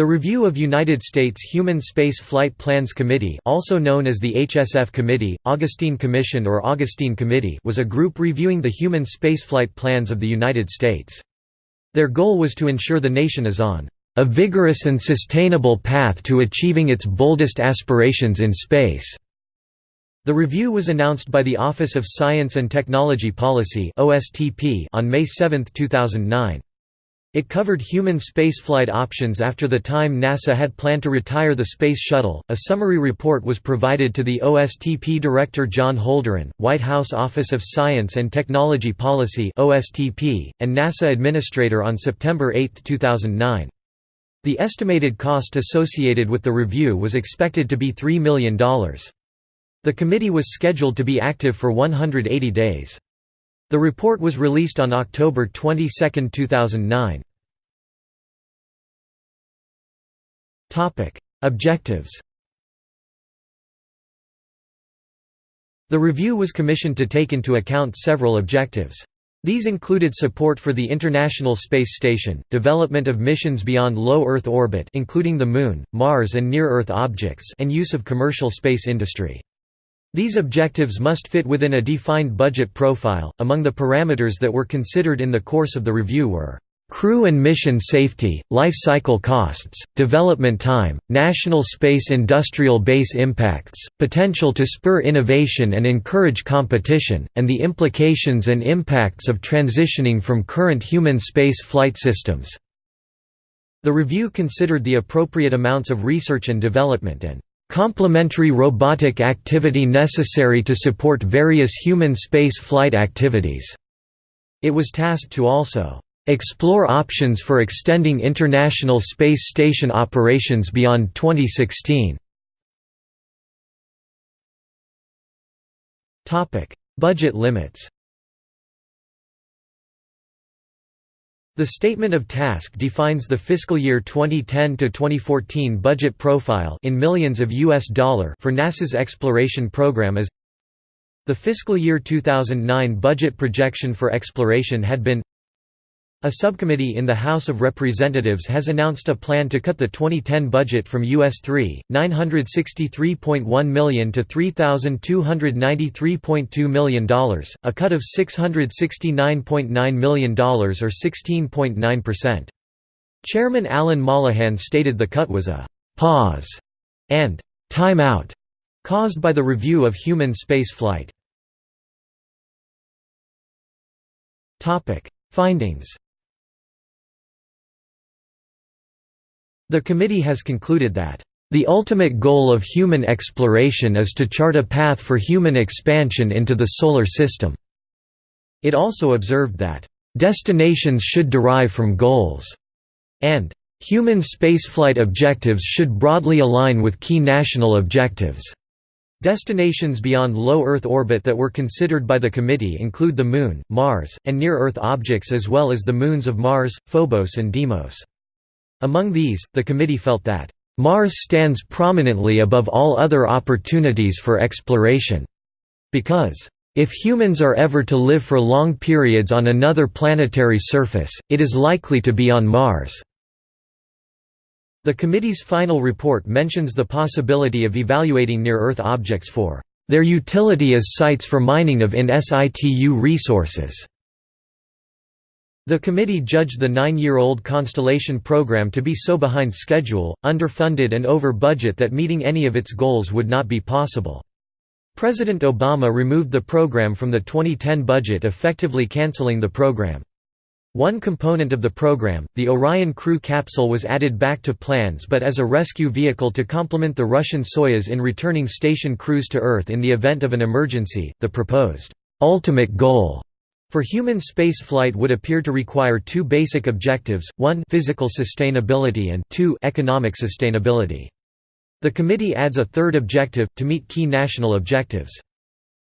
The Review of United States Human Space Flight Plans Committee also known as the HSF Committee, Augustine Commission or Augustine Committee was a group reviewing the human spaceflight plans of the United States. Their goal was to ensure the nation is on a vigorous and sustainable path to achieving its boldest aspirations in space." The review was announced by the Office of Science and Technology Policy on May 7, 2009. It covered human spaceflight options after the time NASA had planned to retire the Space Shuttle. A summary report was provided to the OSTP Director John Holdren, White House Office of Science and Technology Policy (OSTP), and NASA Administrator on September 8, 2009. The estimated cost associated with the review was expected to be $3 million. The committee was scheduled to be active for 180 days. The report was released on October 22, 2009. Objectives The review was commissioned to take into account several objectives. These included support for the International Space Station, development of missions beyond low Earth orbit including the Moon, Mars and near-Earth objects and use of commercial space industry. These objectives must fit within a defined budget profile. Among the parameters that were considered in the course of the review were crew and mission safety, life cycle costs, development time, national space industrial base impacts, potential to spur innovation and encourage competition, and the implications and impacts of transitioning from current human space flight systems. The review considered the appropriate amounts of research and development and complementary robotic activity necessary to support various human space flight activities. It was tasked to also explore options for extending International Space Station operations beyond 2016. Budget limits The Statement of Task defines the fiscal year 2010 to 2014 budget profile in millions of US dollar for NASA's exploration program as The fiscal year 2009 budget projection for exploration had been a subcommittee in the House of Representatives has announced a plan to cut the 2010 budget from US 3,963.1 million to $3,293.2 million, a cut of $669.9 million or 16.9%. Chairman Alan Mollohan stated the cut was a «pause» and «time out» caused by the review of human spaceflight. Findings The committee has concluded that, "...the ultimate goal of human exploration is to chart a path for human expansion into the Solar System." It also observed that, "...destinations should derive from goals," and "...human spaceflight objectives should broadly align with key national objectives." Destinations beyond low Earth orbit that were considered by the committee include the Moon, Mars, and near-Earth objects as well as the moons of Mars, Phobos and Deimos. Among these, the committee felt that, "...Mars stands prominently above all other opportunities for exploration. Because, if humans are ever to live for long periods on another planetary surface, it is likely to be on Mars." The committee's final report mentions the possibility of evaluating near-Earth objects for their utility as sites for mining of in situ resources. The committee judged the nine-year-old Constellation program to be so behind schedule, underfunded and over budget that meeting any of its goals would not be possible. President Obama removed the program from the 2010 budget effectively canceling the program. One component of the program, the Orion crew capsule was added back to plans but as a rescue vehicle to complement the Russian Soyuz in returning station crews to Earth in the event of an emergency, the proposed ultimate goal for human spaceflight would appear to require two basic objectives, one physical sustainability and two economic sustainability. The committee adds a third objective, to meet key national objectives.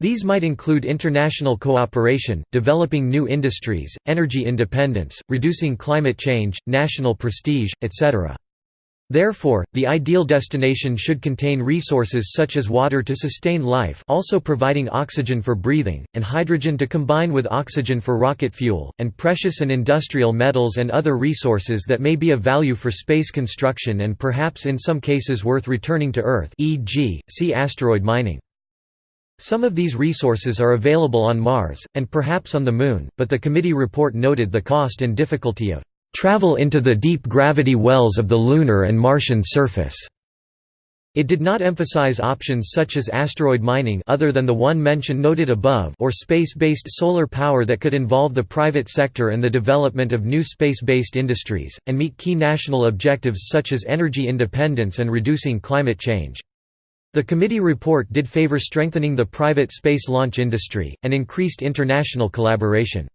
These might include international cooperation, developing new industries, energy independence, reducing climate change, national prestige, etc. Therefore, the ideal destination should contain resources such as water to sustain life also providing oxygen for breathing, and hydrogen to combine with oxygen for rocket fuel, and precious and industrial metals and other resources that may be of value for space construction and perhaps in some cases worth returning to Earth e.g., see asteroid mining. Some of these resources are available on Mars, and perhaps on the Moon, but the committee report noted the cost and difficulty of travel into the deep gravity wells of the lunar and Martian surface. It did not emphasize options such as asteroid mining other than the one mentioned noted above or space-based solar power that could involve the private sector and the development of new space-based industries, and meet key national objectives such as energy independence and reducing climate change. The committee report did favor strengthening the private space launch industry, and increased international collaboration.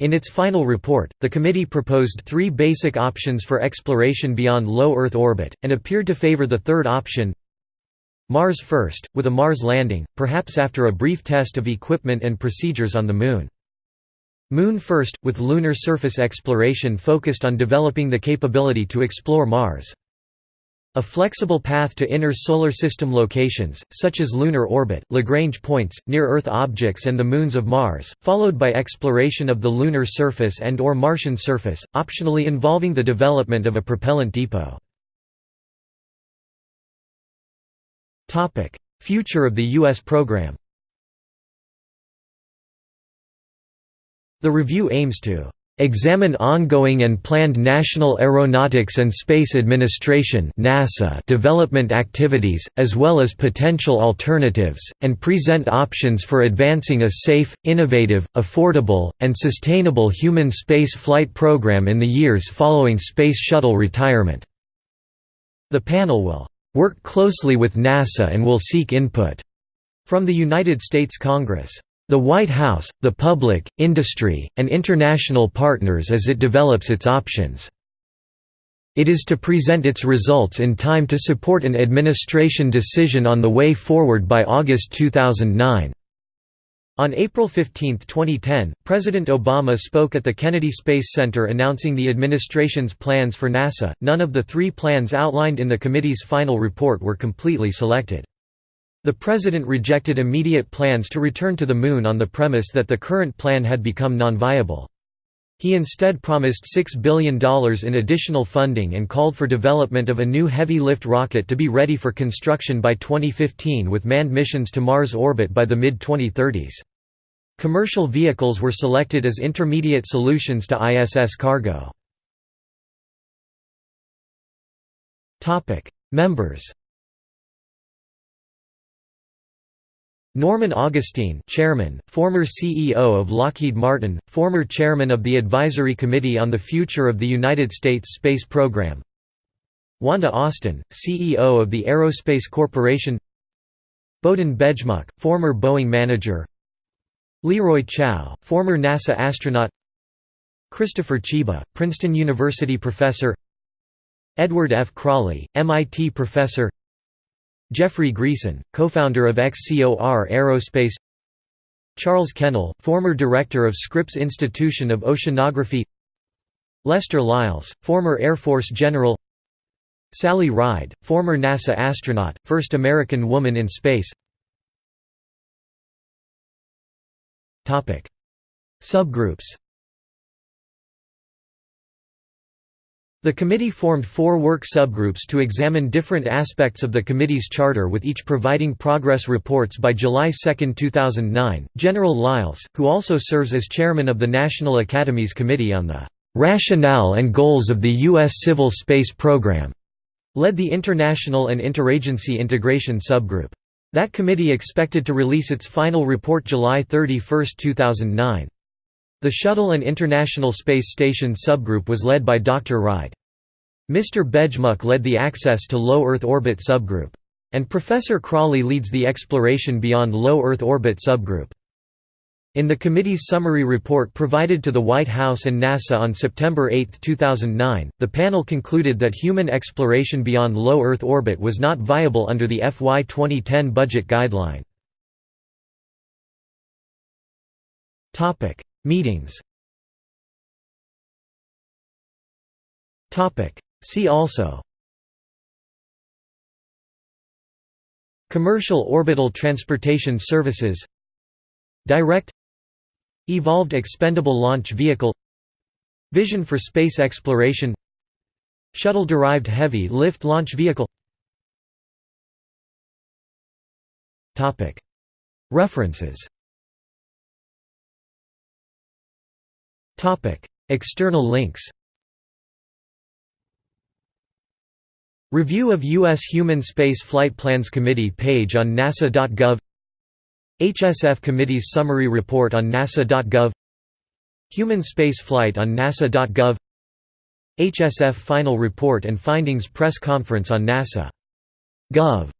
In its final report, the committee proposed three basic options for exploration beyond low Earth orbit, and appeared to favor the third option Mars first, with a Mars landing, perhaps after a brief test of equipment and procedures on the Moon. Moon first, with lunar surface exploration focused on developing the capability to explore Mars. A flexible path to inner solar system locations, such as lunar orbit, Lagrange points, near-Earth objects and the moons of Mars, followed by exploration of the lunar surface and or Martian surface, optionally involving the development of a propellant depot. Future of the U.S. program The review aims to Examine ongoing and planned National Aeronautics and Space Administration NASA development activities, as well as potential alternatives, and present options for advancing a safe, innovative, affordable, and sustainable human space flight program in the years following Space Shuttle retirement. The panel will work closely with NASA and will seek input from the United States Congress. The White House, the public, industry, and international partners as it develops its options. It is to present its results in time to support an administration decision on the way forward by August 2009. On April 15, 2010, President Obama spoke at the Kennedy Space Center announcing the administration's plans for NASA. None of the three plans outlined in the committee's final report were completely selected. The president rejected immediate plans to return to the Moon on the premise that the current plan had become non-viable. He instead promised $6 billion in additional funding and called for development of a new heavy-lift rocket to be ready for construction by 2015 with manned missions to Mars orbit by the mid-2030s. Commercial vehicles were selected as intermediate solutions to ISS cargo. Members Norman Augustine chairman, former CEO of Lockheed Martin, former chairman of the Advisory Committee on the Future of the United States Space Program. Wanda Austin, CEO of the Aerospace Corporation. Bohdan Bejmuk, former Boeing manager. Leroy Chiao, former NASA astronaut. Christopher Chyba, Princeton University professor. Edward F. Crawley, MIT professor Jeffrey Greason, co-founder of XCOR Aerospace Charles Kennel, former director of Scripps Institution of Oceanography Lester Lyles, former Air Force general Sally Ride, former NASA astronaut, first American woman in space. Subgroups The committee formed four work subgroups to examine different aspects of the committee's charter with each providing progress reports by July 2, 2009. General Lyles, who also serves as chairman of the National Academy's Committee on the rationale and goals of the U.S. Civil Space Program, led the International and Interagency Integration subgroup. That committee expected to release its final report July 31, 2009. The Shuttle and International Space Station subgroup was led by Dr. Ride. Mr. Bejmuk led the Access to Low Earth Orbit subgroup. And Professor Crawley leads the Exploration Beyond Low Earth Orbit subgroup. In the committee's summary report provided to the White House and NASA on September 8, 2009, the panel concluded that human exploration beyond low Earth orbit was not viable under the FY 2010 budget guideline. Meetings. See also. Commercial orbital transportation services. Direct. Evolved Expendable Launch Vehicle. Vision for Space Exploration. Shuttle-derived Heavy Lift Launch Vehicle. References. External links Review of U.S. Human Space Flight Plans Committee page on nasa.gov HSF Committee's summary report on nasa.gov Human Space Flight on nasa.gov HSF Final Report and Findings Press Conference on NASA.gov